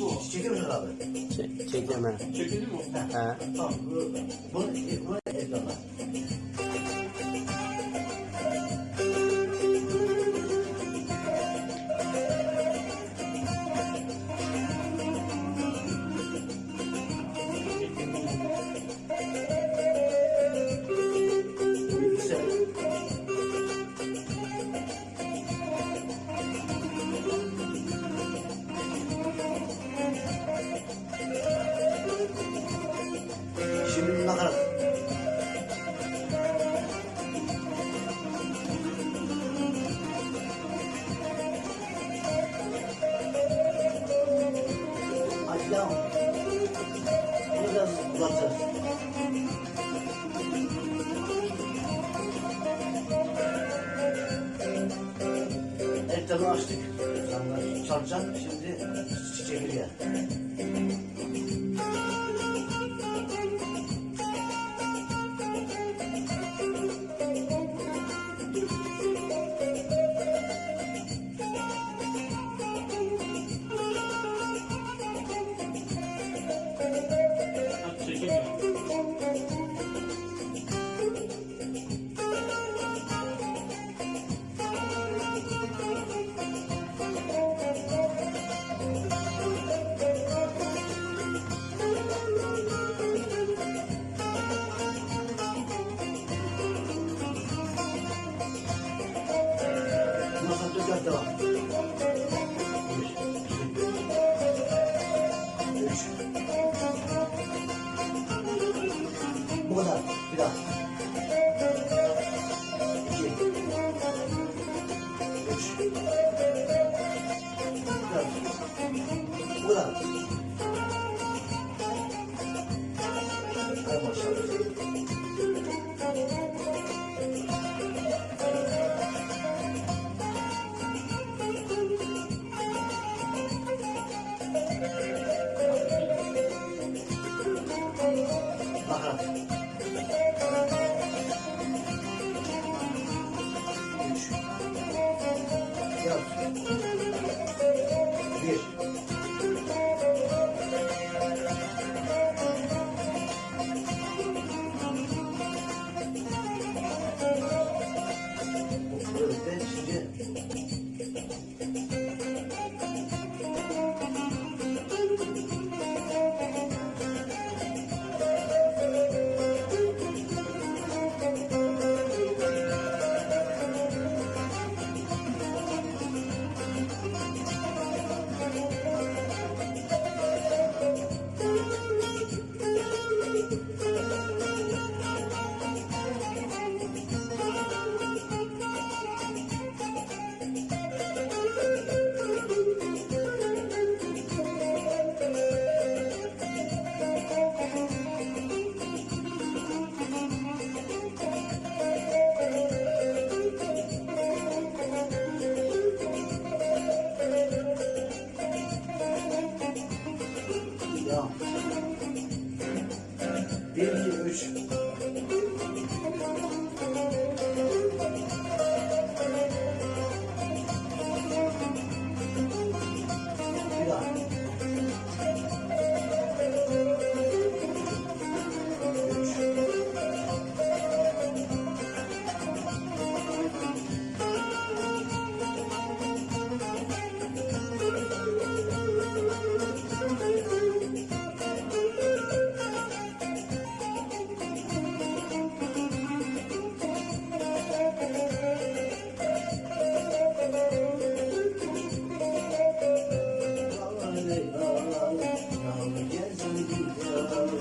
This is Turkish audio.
Bu. Çekiyor musun abi? Çek, çekiyorum ben. Çekildi mi? He. Tamam. Bu, bunu, bunu ekrana. Devam. Biraz uzatacağız. Ekranı açtık. Ekranlar çarpacak. Şimdi çekirge. Ha, Bu kadar. Bir daha. İki. Üç. Dört. Bu kadar. Hay maşallah. İki, Dağları gezdim gidiyorum.